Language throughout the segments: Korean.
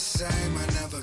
same. I never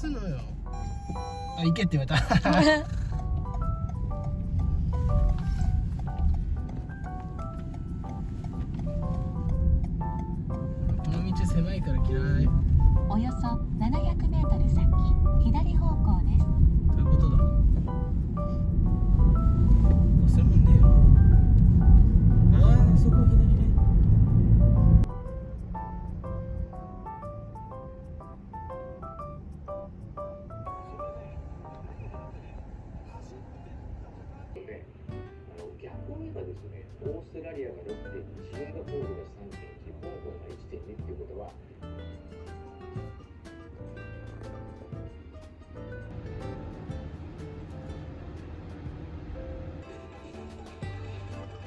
すのよ。あ行けって言われた。この道狭いから嫌い。およそ700ーストラリアが6.2、シンガポールが3.1、香港が1.2っていうことは、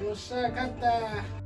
よっしゃ勝った。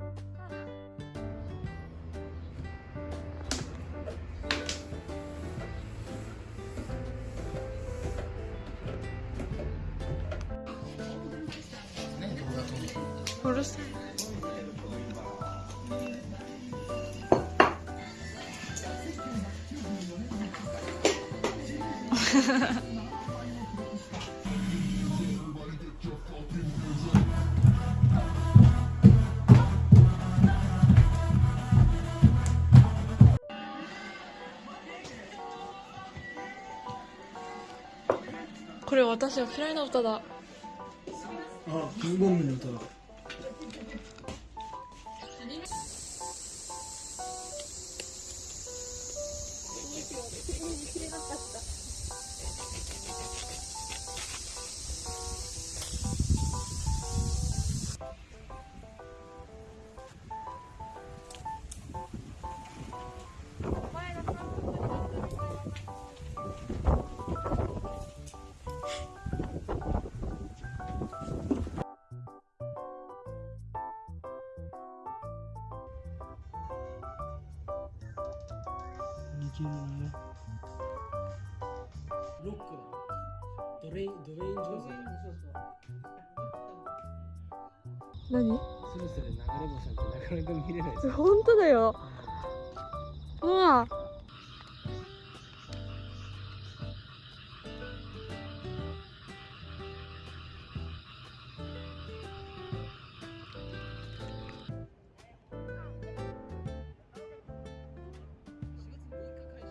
私は嫌いな歌だ。あキングボングの歌だいけるねロックだドレインドレイン・ジョーズ何そろそろ流れ星なんてなかなか見れないです本当だようわ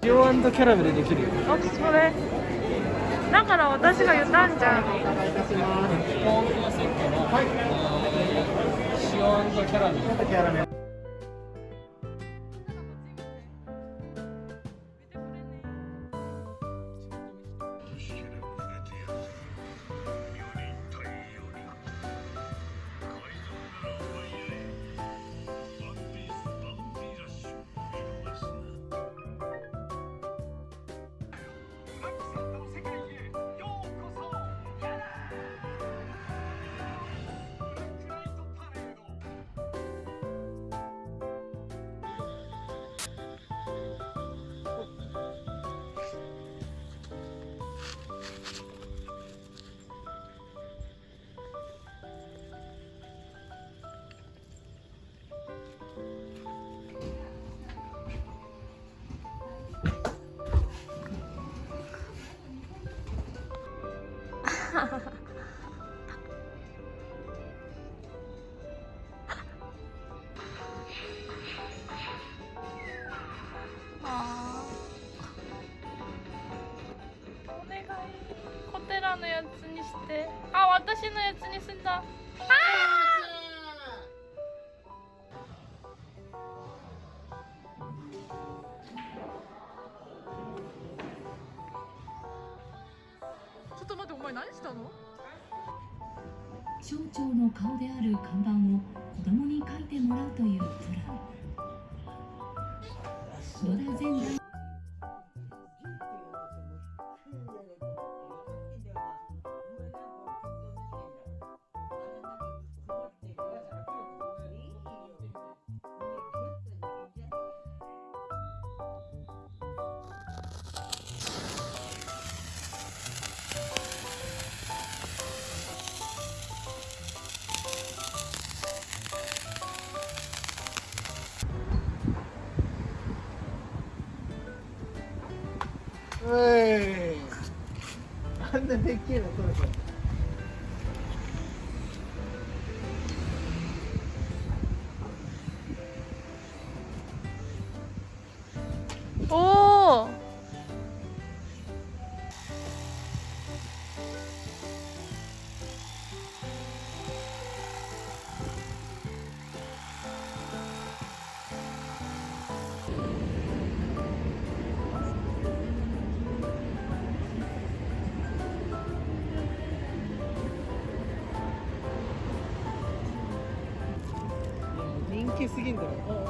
塩キャラメルできるよ。あそれ。だから私が言ったんじゃん。はい、塩キャラメル Whoopsie. ャラメ これ何したの？省庁の顔である看板を子供に書いてもらうというプラン野田前全然でっけえの取れてる。すぎんだろ。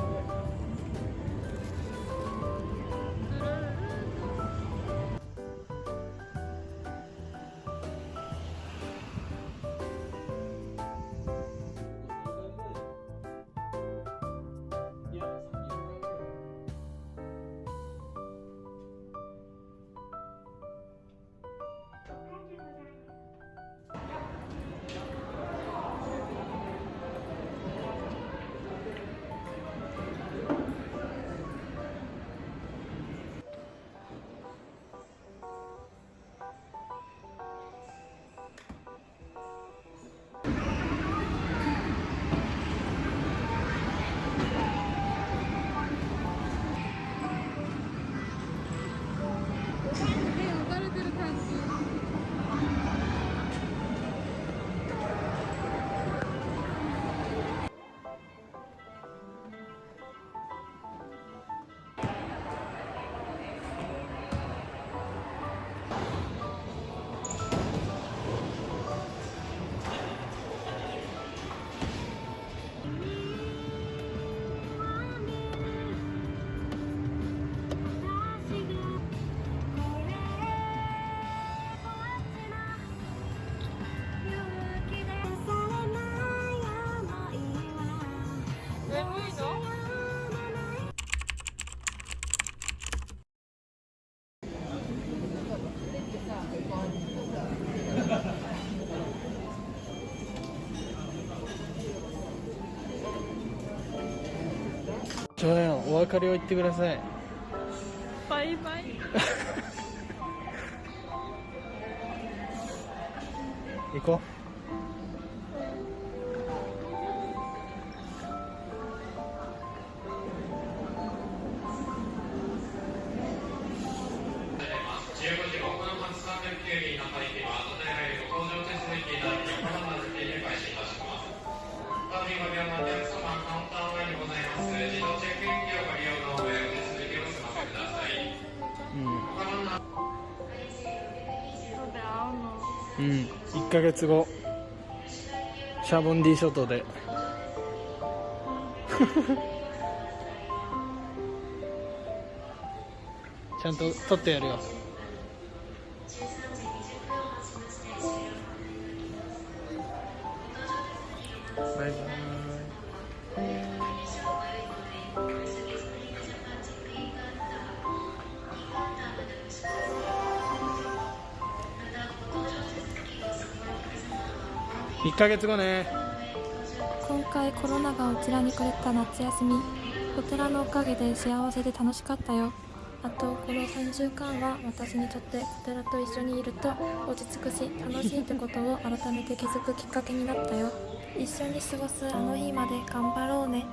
を言ってください。バイバイ。行こ15うん。1ヶ月後。シャボンディ諸島で。ちゃんと撮ってやるよ。1ヶ月後ね。今回コロナがこちらにくれた夏休み。お寺のおかげで幸せで楽しかったよ。あとこの3週間は私にとってお寺と一緒にいると落ち着くし楽しいってことを改めて気づくきっかけになったよ。一緒に過ごすあの日まで頑張ろうね。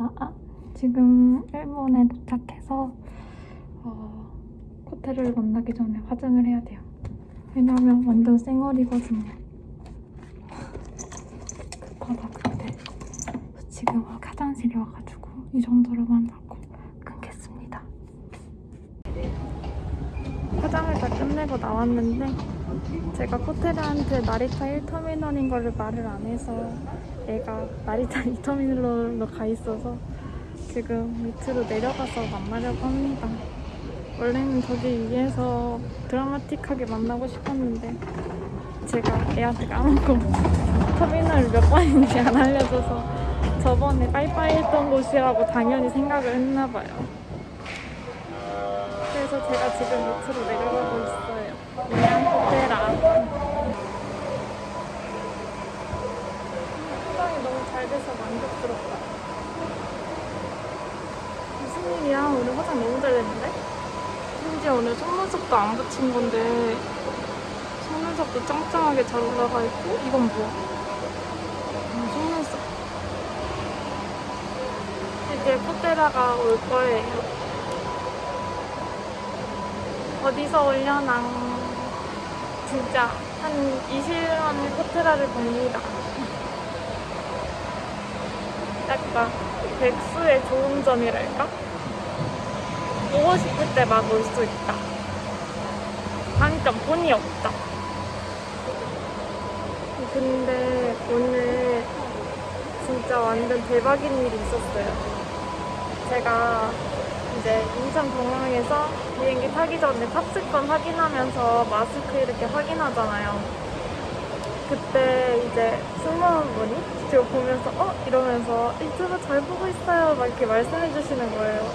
아, 아. 지금 일본에 도착해서 어, 코테를 만나기 전에 화장을 해야 돼요. 왜냐면 완전 생얼이거든요 급하다 급해. 지금 화장실에 와가지고 이 정도로만 하고 끊겠습니다. 화장을 다 끝내고 나왔는데 제가 호텔한테 나리타 1터미널인 거를 말을 안 해서 얘가 나리타 2터미널로 가 있어서 지금 밑으로 내려가서 만나려고 합니다. 원래는 저기 위에서 드라마틱하게 만나고 싶었는데 제가 애한테 까먹고 터미널 몇 번인지 안 알려줘서 저번에 빠이빠이 했던 곳이라고 당연히 생각을 했나봐요. 그래서 제가 지금 밑으로 내려가고 있어요. 그냥 호텔아. 화장이 너무 잘 돼서 만족스럽다. 무슨 일이야? 오늘 화장 너무 잘 됐는데? 심지어 오늘 속눈썹도 안 붙인 건데 속눈썹도 짱짱하게 잘 올라가 있고 이건 뭐야? 음, 속눈썹 이제 코테라가 올 거예요 어디서 올려나 진짜 한 20일 만에 코테라를 봅니다 약간 백수의 좋은 점이랄까? 오고 싶을 때 막 올 수 있다. 단점 돈이 없다. 근데 오늘 진짜 완전 대박인 일이 있었어요. 제가 이제 인천 공항에서 비행기 타기 전에 탑승권 확인하면서 마스크 이렇게 확인하잖아요. 그때 이제 승무원 분이 지금 보면서 어? 이러면서 유튜브 잘 보고 있어요. 막 이렇게 말씀해 주시는 거예요.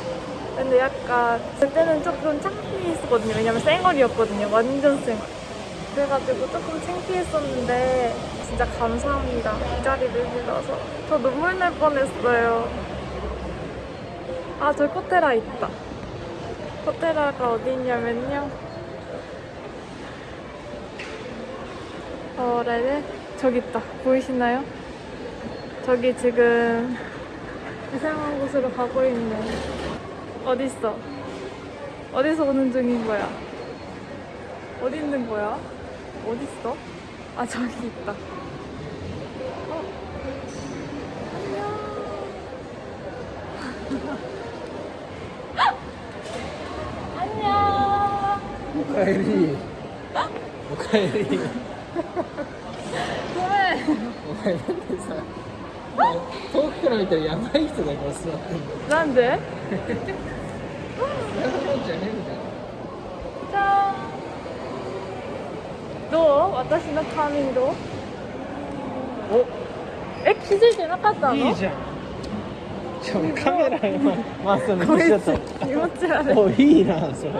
근데 약간 그때는 조금 창피했었거든요. 왜냐면 쌩얼이었거든요. 완전 쌩얼 그래가지고 조금 창피했었는데 진짜 감사합니다. 이 자리를 빌어서. 저 눈물 날 뻔했어요. 아 저 코테라 있다 코테라가 어디 있냐면요 어, 네네. 저기 있다. 보이시나요? 저기 지금 이상한 곳으로 가고 있네. 어딨어? 어디서 오는 중인 거야? 어디 있는 거야? 어딨어? 아, 저기 있다. えり。おかえり。ごめん。お前なんで？さ遠くから見たらやばい人だから座ってんのなんで？じゃねえみたいなじゃーんどう？私のカーミングお。え気づいてなかったの？いいじゃん。ちょカメラ今 回すのこい見ちゃっつ気持ち悪い。たおいいなそれ